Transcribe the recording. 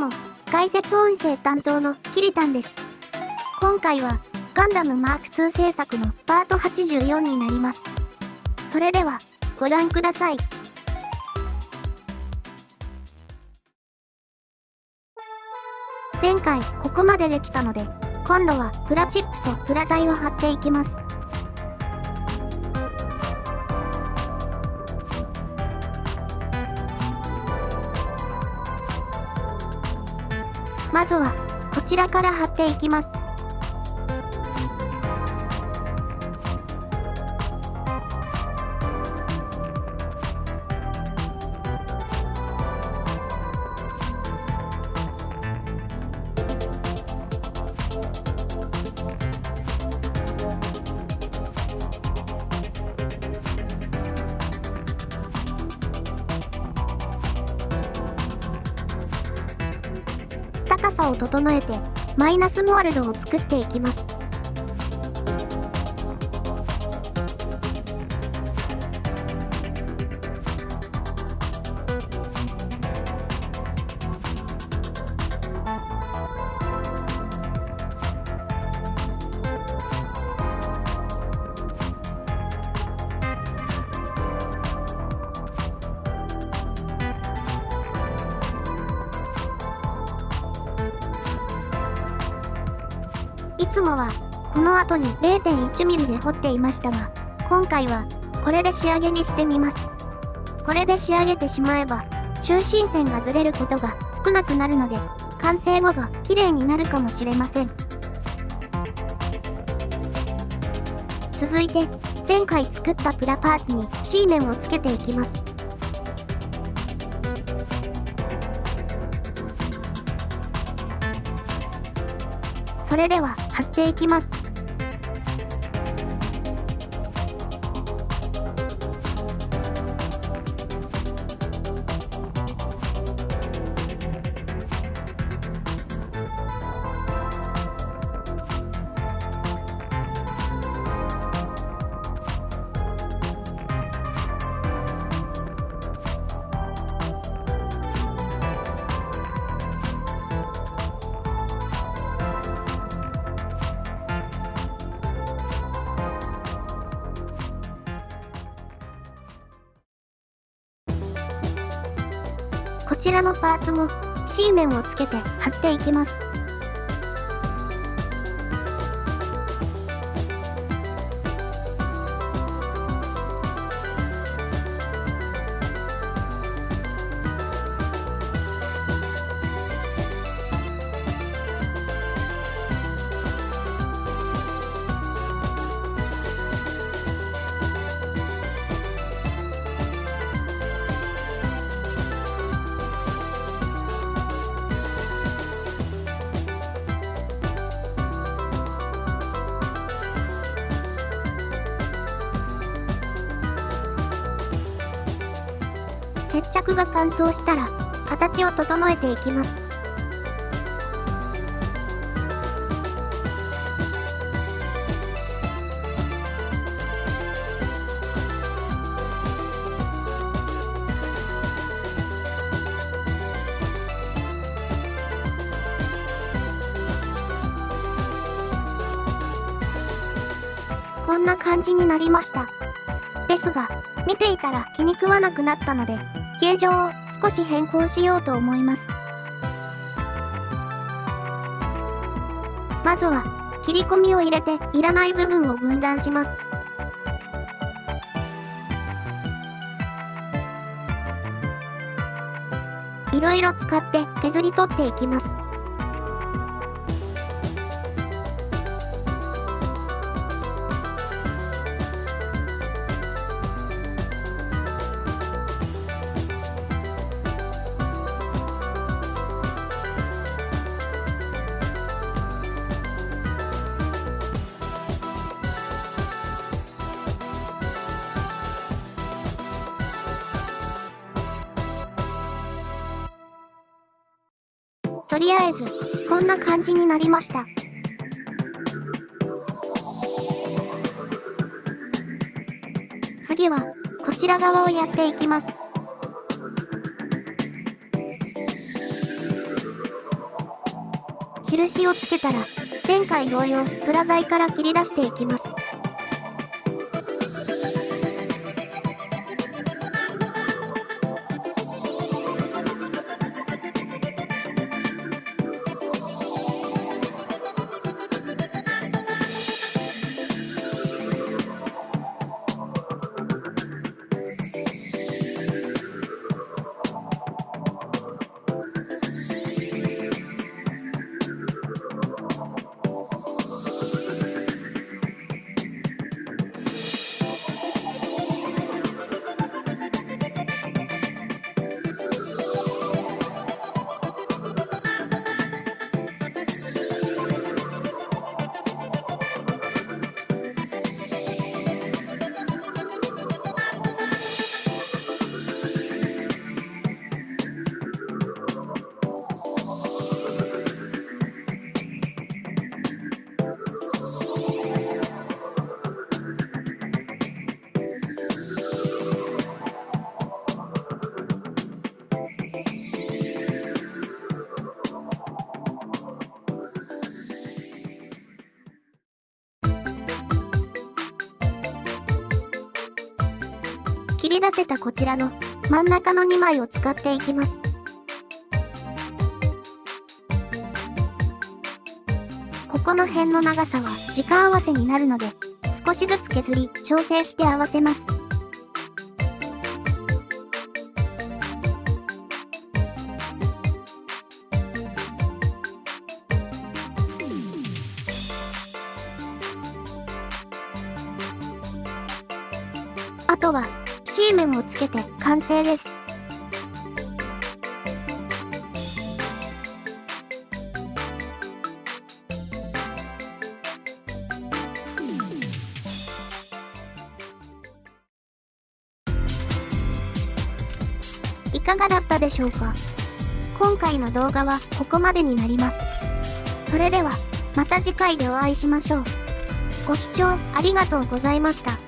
も、解説音声担当のキリタンです。今回は、ガンダムマーク2制作のパート84になります。それでは、ご覧ください。前回ここまでできたので、今度はプラチップとプラ材を貼っていきます。まずは、こちらから貼っていきます。高さを整えて、マイナスモールドを作っていきます。つもは、この後に 0.1mm で彫っていましたが、今回は、これで仕上げにしてみます。これで仕上げてしまえば、中心線がずれることが少なくなるので、完成後が綺麗になるかもしれません。続いて、前回作ったプラパーツに C 面をつけていきます。それでは貼っていきます。ちらのパーツも C 面をつけて貼っていきます。接着が乾燥したら、形を整えていきます。こんな感じになりました。ですが、見ていたら気に食わなくなったので、形状を少し変更しようと思います。まずは、切り込みを入れていらない部分を分断します。いろいろ使って削り取っていきます。とりあえず、こんな感じになりました。次は、こちら側をやっていきます。印をつけたら、前回同様、プラ材から切り出していきます。り出せたこちらの真ん中の2枚を使っていきます。ここの辺の長さは時間合わせになるので、少しずつ削り調整して合わせます。あとは C 面をつけて完成です。いかがだったでしょうか？今回の動画はここまでになります。それでは、また次回でお会いしましょう。ご視聴ありがとうございました。